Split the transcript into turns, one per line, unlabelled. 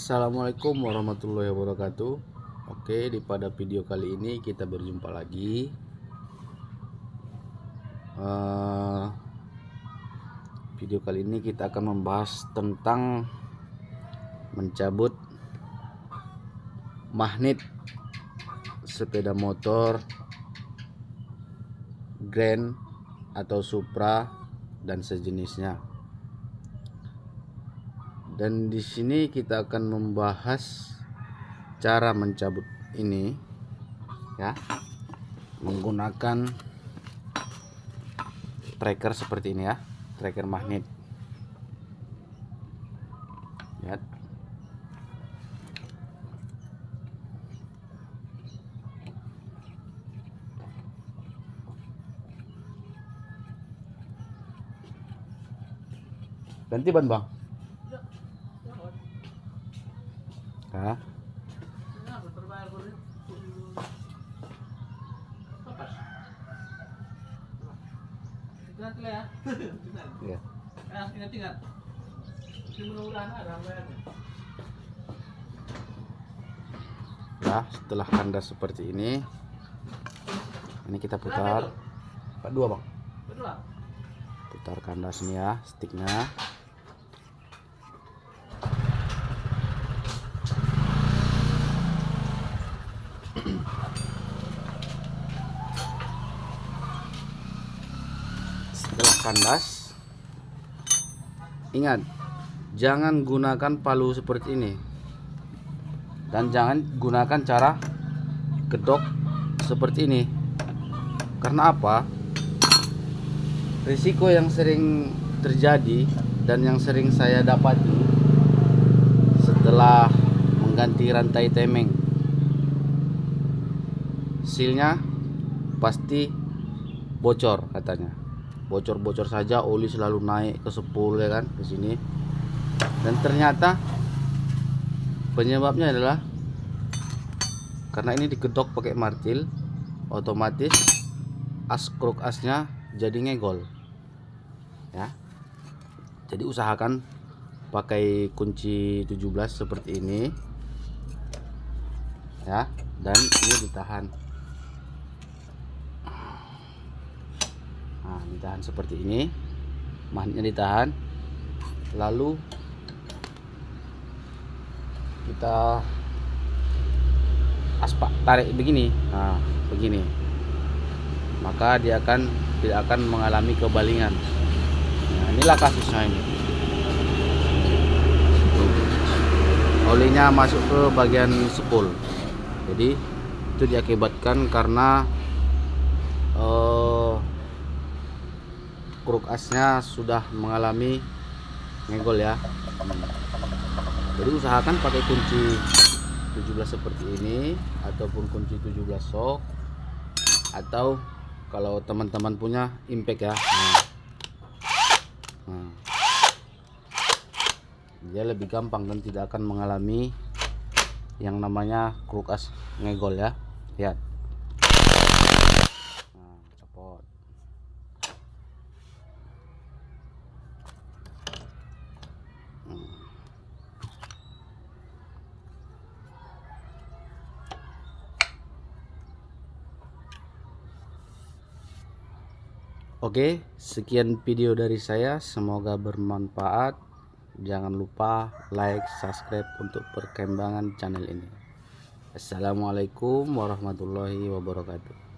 Assalamualaikum warahmatullahi wabarakatuh. Oke di pada video kali ini kita berjumpa lagi. Uh, Video kali ini kita akan membahas tentang Mencabut Magnet Sepeda motor Grand Atau Supra Dan sejenisnya dan di sini kita akan membahas cara mencabut ini ya. Menggunakan tracker seperti ini ya. Tracker magnet. Lihat ganti ban bang Hah?
ya.
Nah, setelah kandas seperti ini, ini kita putar. Pak dua bang. Putar kandasnya ya, sticknya. Setelah kandas ingat jangan gunakan palu seperti ini. Dan jangan gunakan cara kedok seperti ini. Karena apa? Risiko yang sering terjadi dan yang sering saya dapati setelah mengganti rantai temeng silnya pasti bocor katanya. Bocor-bocor saja oli selalu naik ke 10 ya kan ke sini. Dan ternyata penyebabnya adalah karena ini digedok pakai martil otomatis as kruk asnya jadi ngegol ya. Jadi usahakan pakai kunci 17 seperti ini ya. Dan ini ditahan nah ditahan seperti ini. Magnetnya ditahan. Lalu kita aspak tarik begini. Nah begini. Maka dia akan tidak akan mengalami kebalingan. Nah inilah kasusnya ini. Olinya masuk ke bagian spool jadi itu diakibatkan karena uh, kruk asnya sudah mengalami ngegol ya jadi usahakan pakai kunci 17 seperti ini ataupun kunci 17 sok atau kalau teman-teman punya impact ya nah. Nah. dia lebih gampang dan tidak akan mengalami yang namanya kruk as ngegol ya lihat Oke, sekian video dari saya. Semoga bermanfaat. Jangan lupa like, subscribe untuk perkembangan channel ini. Assalamualaikum warahmatullahi wabarakatuh.